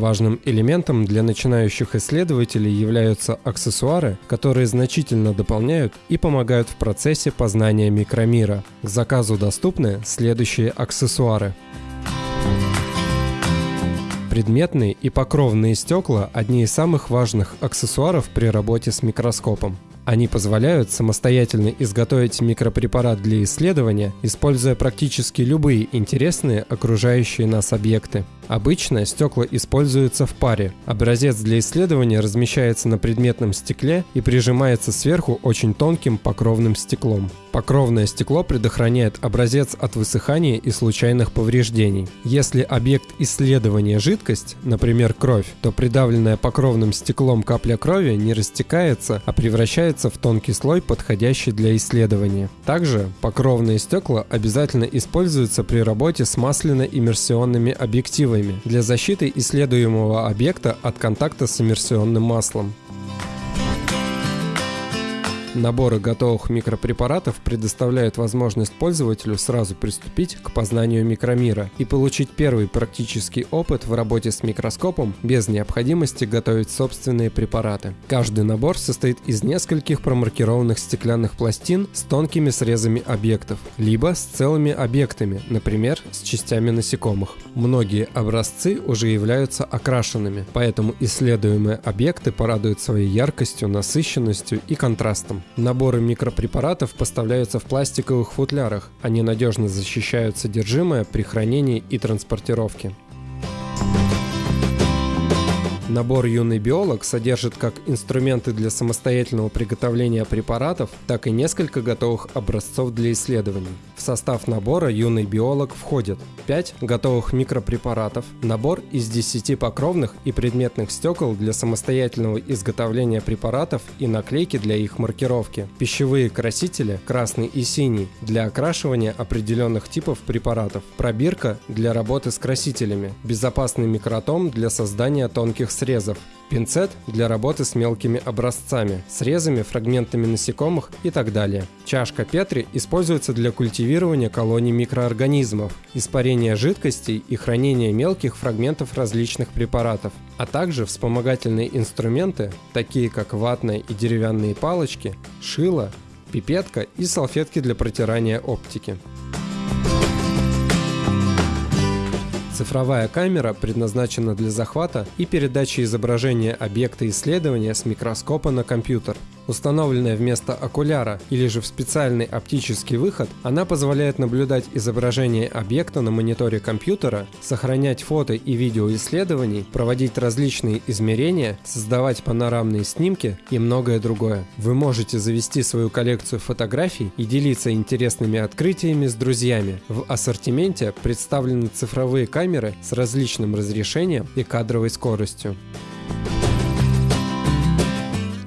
Важным элементом для начинающих исследователей являются аксессуары, которые значительно дополняют и помогают в процессе познания микромира. К заказу доступны следующие аксессуары. Предметные и покровные стекла – одни из самых важных аксессуаров при работе с микроскопом. Они позволяют самостоятельно изготовить микропрепарат для исследования, используя практически любые интересные окружающие нас объекты. Обычно стекла используются в паре. Образец для исследования размещается на предметном стекле и прижимается сверху очень тонким покровным стеклом. Покровное стекло предохраняет образец от высыхания и случайных повреждений. Если объект исследования жидкость, например кровь, то придавленная покровным стеклом капля крови не растекается, а превращается в тонкий слой, подходящий для исследования. Также покровные стекла обязательно используются при работе с масляно-иммерсионными объективами для защиты исследуемого объекта от контакта с иммерсионным маслом. Наборы готовых микропрепаратов предоставляют возможность пользователю сразу приступить к познанию микромира и получить первый практический опыт в работе с микроскопом без необходимости готовить собственные препараты. Каждый набор состоит из нескольких промаркированных стеклянных пластин с тонкими срезами объектов, либо с целыми объектами, например, с частями насекомых. Многие образцы уже являются окрашенными, поэтому исследуемые объекты порадуют своей яркостью, насыщенностью и контрастом. Наборы микропрепаратов поставляются в пластиковых футлярах. Они надежно защищают содержимое при хранении и транспортировке. Набор «Юный биолог» содержит как инструменты для самостоятельного приготовления препаратов, так и несколько готовых образцов для исследований. В состав набора «Юный биолог» входит 5 готовых микропрепаратов, набор из 10 покровных и предметных стекол для самостоятельного изготовления препаратов и наклейки для их маркировки, пищевые красители красный и синий для окрашивания определенных типов препаратов, пробирка для работы с красителями, безопасный микротом для создания тонких срезов, пинцет для работы с мелкими образцами, срезами, фрагментами насекомых и так далее. Чашка Петри используется для культивирования колоний микроорганизмов, испарения жидкостей и хранения мелких фрагментов различных препаратов, а также вспомогательные инструменты, такие как ватные и деревянные палочки, шило, пипетка и салфетки для протирания оптики. Цифровая камера предназначена для захвата и передачи изображения объекта исследования с микроскопа на компьютер. Установленная вместо окуляра или же в специальный оптический выход, она позволяет наблюдать изображение объекта на мониторе компьютера, сохранять фото и видео исследований, проводить различные измерения, создавать панорамные снимки и многое другое. Вы можете завести свою коллекцию фотографий и делиться интересными открытиями с друзьями. В ассортименте представлены цифровые камеры с различным разрешением и кадровой скоростью.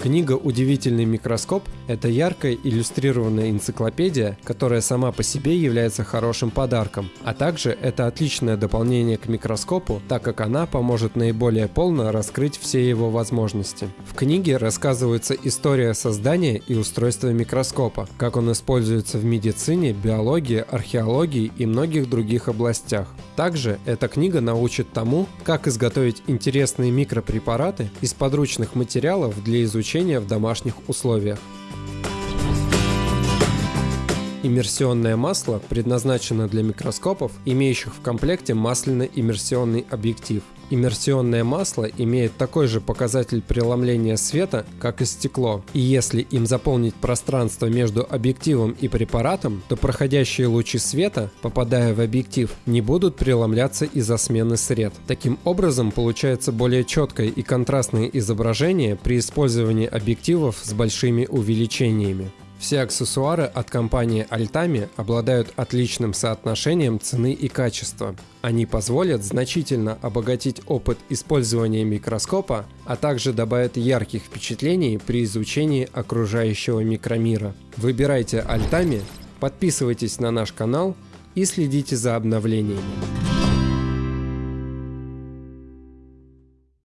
Книга «Удивительный микроскоп» — это яркая иллюстрированная энциклопедия, которая сама по себе является хорошим подарком, а также это отличное дополнение к микроскопу, так как она поможет наиболее полно раскрыть все его возможности. В книге рассказывается история создания и устройства микроскопа, как он используется в медицине, биологии, археологии и многих других областях. Также эта книга научит тому, как изготовить интересные микропрепараты из подручных материалов для изучения обучения в домашних условиях. Иммерсионное масло предназначено для микроскопов, имеющих в комплекте масляно-иммерсионный объектив. Иммерсионное масло имеет такой же показатель преломления света, как и стекло. И если им заполнить пространство между объективом и препаратом, то проходящие лучи света, попадая в объектив, не будут преломляться из-за смены сред. Таким образом, получается более четкое и контрастное изображение при использовании объективов с большими увеличениями. Все аксессуары от компании Altami обладают отличным соотношением цены и качества. Они позволят значительно обогатить опыт использования микроскопа, а также добавят ярких впечатлений при изучении окружающего микромира. Выбирайте Altami, подписывайтесь на наш канал и следите за обновлениями.